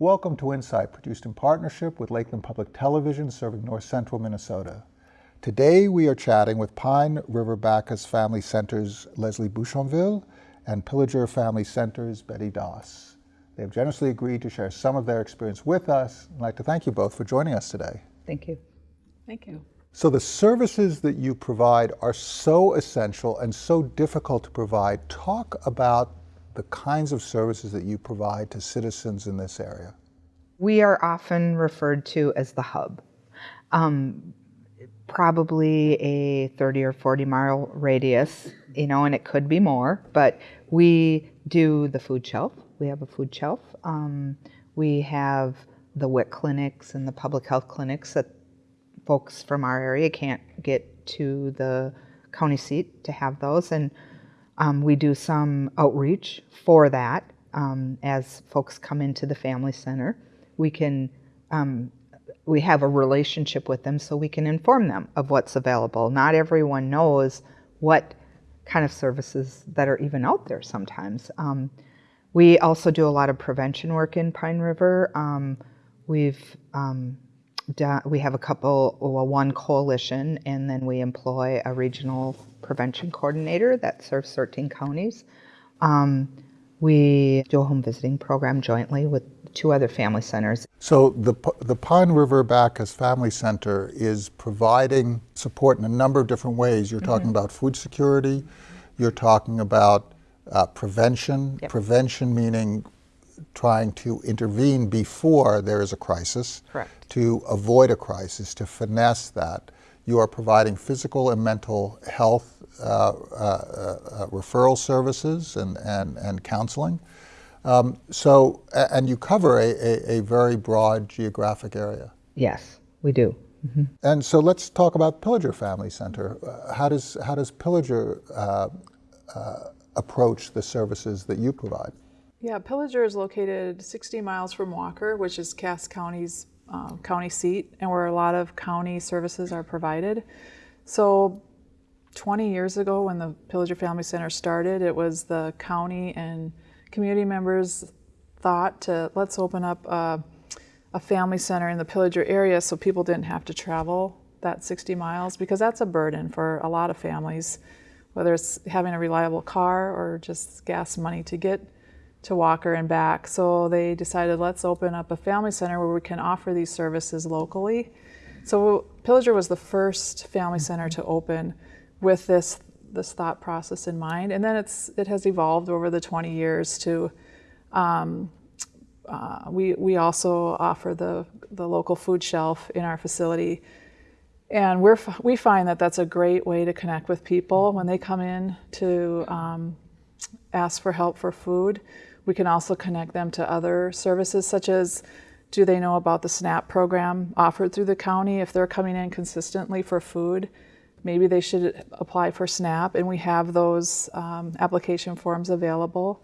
Welcome to Insight, produced in partnership with Lakeland Public Television serving north central Minnesota. Today we are chatting with Pine River Backus Family Center's Leslie Bouchonville and Pillager Family Center's Betty Doss. They have generously agreed to share some of their experience with us. I'd like to thank you both for joining us today. Thank you. Thank you. So the services that you provide are so essential and so difficult to provide. Talk about the kinds of services that you provide to citizens in this area? We are often referred to as the hub. Um, probably a 30 or 40 mile radius, you know, and it could be more, but we do the food shelf. We have a food shelf. Um, we have the WIC clinics and the public health clinics that folks from our area can't get to the county seat to have those. And um, we do some outreach for that um, as folks come into the family center. We can um, we have a relationship with them so we can inform them of what's available. Not everyone knows what kind of services that are even out there sometimes. Um, we also do a lot of prevention work in Pine River. Um, we've um, we have a couple, well, one coalition, and then we employ a regional prevention coordinator that serves 13 counties. Um, we do a home visiting program jointly with two other family centers. So the, the Pine River Backus Family Center is providing support in a number of different ways. You're talking mm -hmm. about food security, you're talking about uh, prevention, yep. prevention meaning trying to intervene before there is a crisis, Correct. to avoid a crisis, to finesse that. You are providing physical and mental health uh, uh, uh, referral services and, and, and counseling. Um, so, and you cover a, a, a, very broad geographic area. Yes, we do. Mm -hmm. And so let's talk about Pillager Family Center. Uh, how does, how does Pillager uh, uh, approach the services that you provide? Yeah, Pillager is located 60 miles from Walker, which is Cass County's uh, county seat, and where a lot of county services are provided. So 20 years ago when the Pillager Family Center started, it was the county and community members thought to let's open up a, a family center in the Pillager area so people didn't have to travel that 60 miles because that's a burden for a lot of families, whether it's having a reliable car or just gas money to get to Walker and back. So they decided let's open up a family center where we can offer these services locally. So Pillager was the first family center to open with this this thought process in mind, and then it's it has evolved over the 20 years to. Um, uh, we we also offer the the local food shelf in our facility, and we're we find that that's a great way to connect with people when they come in to um, ask for help for food. We can also connect them to other services such as do they know about the SNAP program offered through the county if they're coming in consistently for food? Maybe they should apply for SNAP and we have those um, application forms available.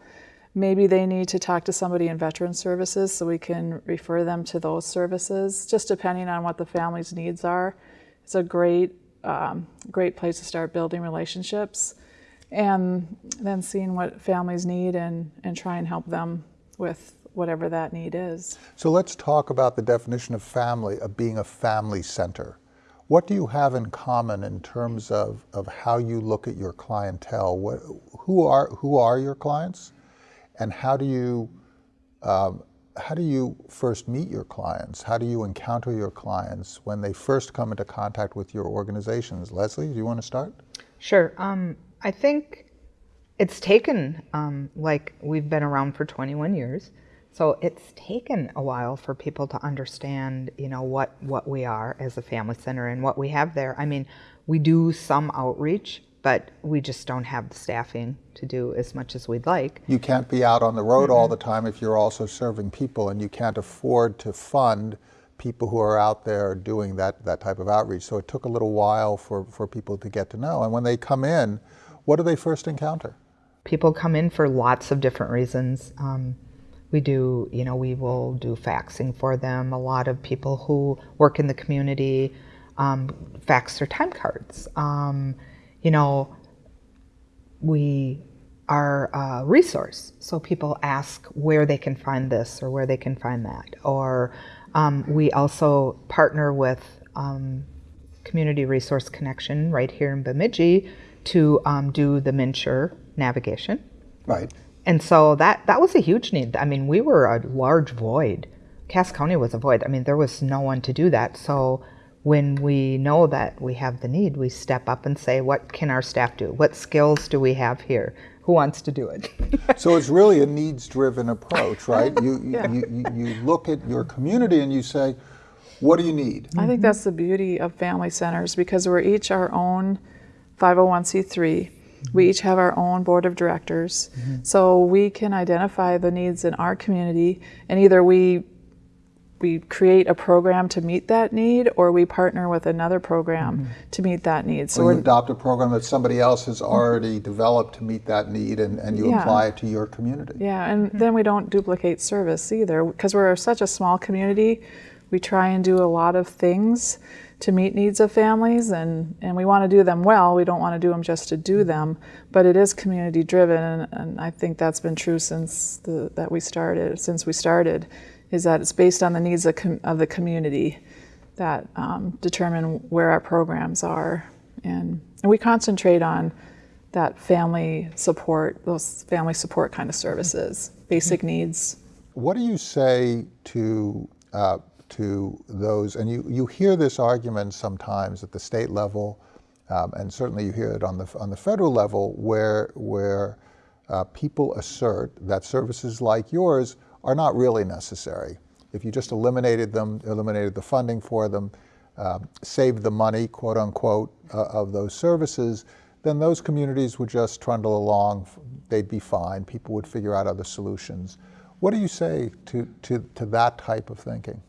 Maybe they need to talk to somebody in Veteran Services so we can refer them to those services, just depending on what the family's needs are. It's a great, um, great place to start building relationships and then seeing what families need and, and try and help them with whatever that need is. So let's talk about the definition of family, of being a family center. What do you have in common in terms of, of how you look at your clientele? What, who, are, who are your clients? And how do you um, how do you first meet your clients? How do you encounter your clients when they first come into contact with your organizations? Leslie, do you want to start? Sure. Um, I think it's taken, um, like we've been around for 21 years, so it's taken a while for people to understand, you know, what, what we are as a family center and what we have there. I mean, we do some outreach, but we just don't have the staffing to do as much as we'd like. You can't be out on the road mm -hmm. all the time if you're also serving people, and you can't afford to fund people who are out there doing that, that type of outreach. So it took a little while for, for people to get to know. And when they come in, what do they first encounter? People come in for lots of different reasons. Um, we do, you know, we will do faxing for them. A lot of people who work in the community um, fax their time cards. Um, you know, we are uh, resource. So people ask where they can find this or where they can find that. Or um, we also partner with um, Community Resource Connection right here in Bemidji to um, do the MNsure navigation. Right. And so that that was a huge need. I mean, we were a large void. Cass County was a void. I mean, there was no one to do that. So when we know that we have the need, we step up and say, what can our staff do? What skills do we have here? Who wants to do it? So it's really a needs-driven approach, right? You, you, you, you, you look at your community and you say, what do you need? I think that's the beauty of family centers because we're each our own 501c3. We each have our own board of directors. Mm-hmm. So we can identify the needs in our community and either we we create a program to meet that need or we partner with another program mm-hmm. to meet that need. So So you we're adopt a program that somebody else has mm-hmm. already developed to meet that need and, and you Yeah. apply it to your community. Yeah, and then we don't duplicate service either because we're such a small community. We try and do a lot of things to meet needs of families, and, and we want to do them well. We don't want to do them just to do them, but it is community driven, and, and I think that's been true since the, that we started. Since we started, is that it's based on the needs of, com- of the community that um, determine where our programs are, and and we concentrate on that family support, those family support kind of services, basic needs. What do you say to uh, to those? And you, you hear this argument sometimes at the state level, um, and certainly you hear it on the on the federal level, where where uh, people assert that services like yours are not really necessary. If you just eliminated them, eliminated the funding for them, um, saved the money, quote unquote, uh, of those services, then those communities would just trundle along. They'd be fine. People would figure out other solutions. What do you say to, to, to that type of thinking?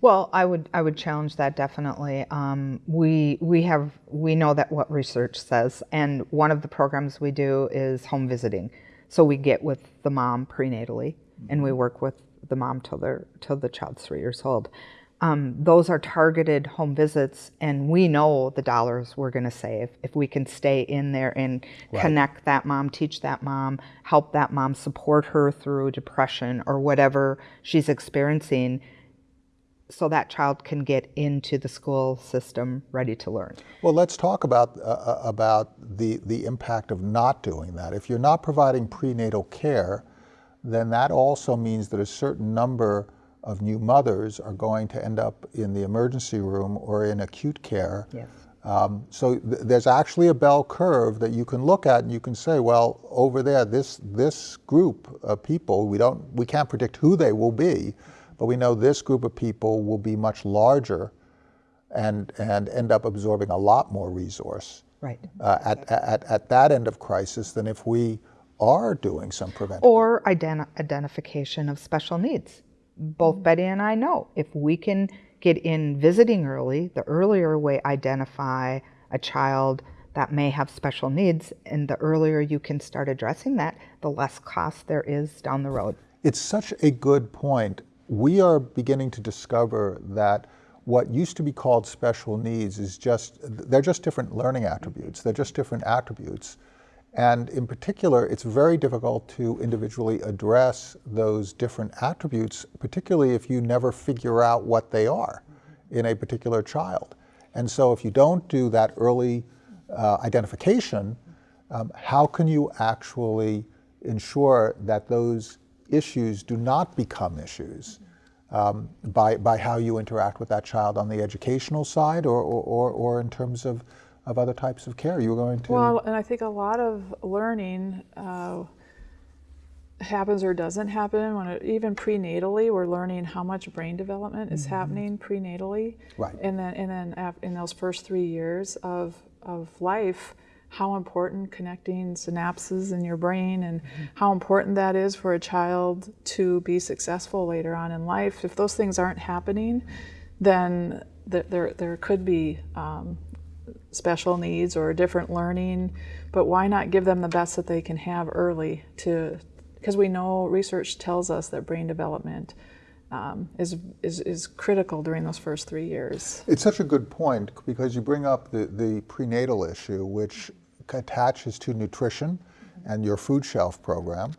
Well, I would I would challenge that definitely. Um, we we have we know that what research says, and one of the programs we do is home visiting. So we get with the mom prenatally, and we work with the mom till they're till the child's three years old. Um, those are targeted home visits, and we know the dollars we're going to save if we can stay in there and connect that mom, teach that mom, help that mom, support her through depression or whatever she's experiencing so that child can get into the school system ready to learn. Well, let's talk about, uh, uh, about the, the impact of not doing that. If you're not providing prenatal care, then that also means that a certain number of new mothers are going to end up in the emergency room or in acute care. Yes. Um, so th- there's actually a bell curve that you can look at and you can say, well, over there, this, this group of people, we, don't, we can't predict who they will be, but we know this group of people will be much larger and, and end up absorbing a lot more resource Right. uh, at, at, at that end of crisis than if we are doing some prevention. Or identi- identification of special needs. Both Betty and I know if we can get in visiting early, the earlier we identify a child that may have special needs, and the earlier you can start addressing that, the less cost there is down the road. It's such a good point. We are beginning to discover that what used to be called special needs is just, they're just different learning attributes. They're just different attributes. And in particular, it's very difficult to individually address those different attributes, particularly if you never figure out what they are in a particular child. And so if you don't do that early uh, identification, um, how can you actually ensure that those issues do not become issues um, by, by how you interact with that child on the educational side or, or, or, or in terms of, of other types of care? You're going to. Well, and I think a lot of learning uh, happens or doesn't happen when it, even prenatally we're learning how much brain development is happening prenatally Right. and then and then in those first three years of of life how important connecting synapses in your brain and how important that is for a child to be successful later on in life. If those things aren't happening then th- there there could be um, special needs or different learning, but why not give them the best that they can have early to because we know research tells us that brain development um, is, is, is critical during those first three years. It's such a good point because you bring up the, the prenatal issue, which attaches to nutrition and your food shelf program.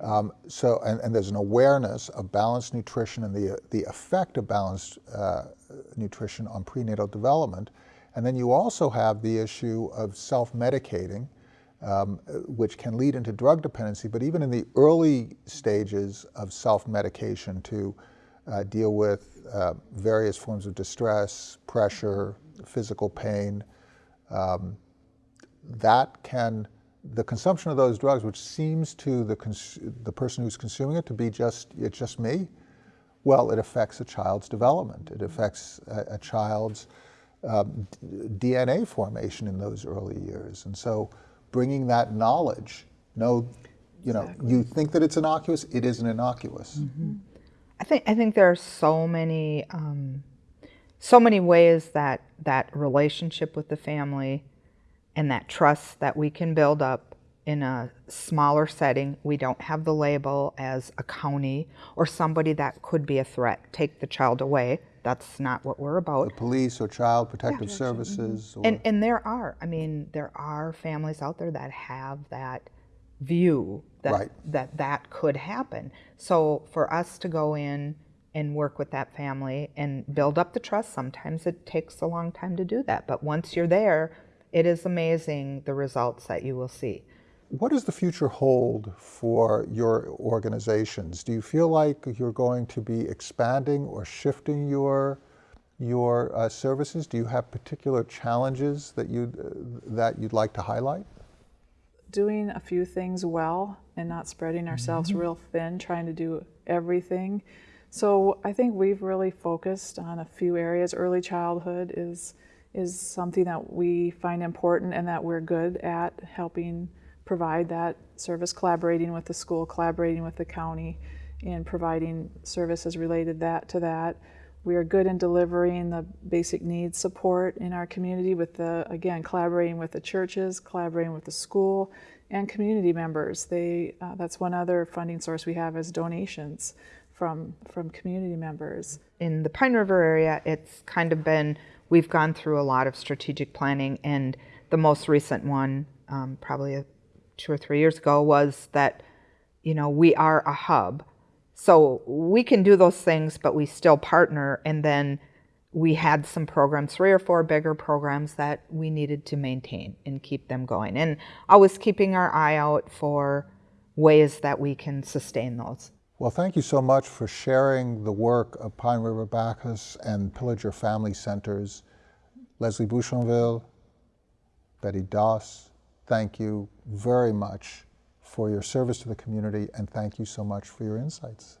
Um, so, and, and there's an awareness of balanced nutrition and the, the effect of balanced uh, nutrition on prenatal development. And then you also have the issue of self-medicating, um, which can lead into drug dependency, but even in the early stages of self-medication to uh, deal with uh, various forms of distress, pressure, physical pain, um, that can the consumption of those drugs, which seems to the, the person who's consuming it to be just, it's just me, well, it affects a child's development. It affects a, a child's um, DNA formation in those early years. And so bringing that knowledge, no, you know, exactly. you think that it's innocuous, it isn't innocuous. Mm -hmm. I think, I think there are so many, um, so many ways that that relationship with the family and that trust that we can build up in a smaller setting. We don't have the label as a county or somebody that could be a threat. Take the child away. That's not what we're about. The police or child protective yeah. services. Mm -hmm. And, and there are, I mean, there are families out there that have that view that, right. that that could happen. So for us to go in and work with that family and build up the trust, sometimes it takes a long time to do that. But once you're there, it is amazing the results that you will see. What does the future hold for your organizations? Do you feel like you're going to be expanding or shifting your your uh, services? Do you have particular challenges that you uh, that you'd like to highlight? Doing a few things well and not spreading ourselves mm -hmm. real thin, trying to do everything. So I think we've really focused on a few areas. Early childhood is is something that we find important and that we're good at helping provide that service, collaborating with the school, collaborating with the county, and providing services related that to that. We are good in delivering the basic needs support in our community with the, again, collaborating with the churches, collaborating with the school, and community members. They, uh, that's one other funding source we have is donations from, from community members. In the Pine River area, it's kind of been we've gone through a lot of strategic planning, and the most recent one, um, probably two or three years ago, was that you know we are a hub, so we can do those things, but we still partner. And then we had some programs, three or four bigger programs that we needed to maintain and keep them going, and always keeping our eye out for ways that we can sustain those. Well, thank you so much for sharing the work of Pine River Backus and Pillager Family Centers. Leslie Bouchonville, Betty Doss, thank you very much for your service to the community and thank you so much for your insights.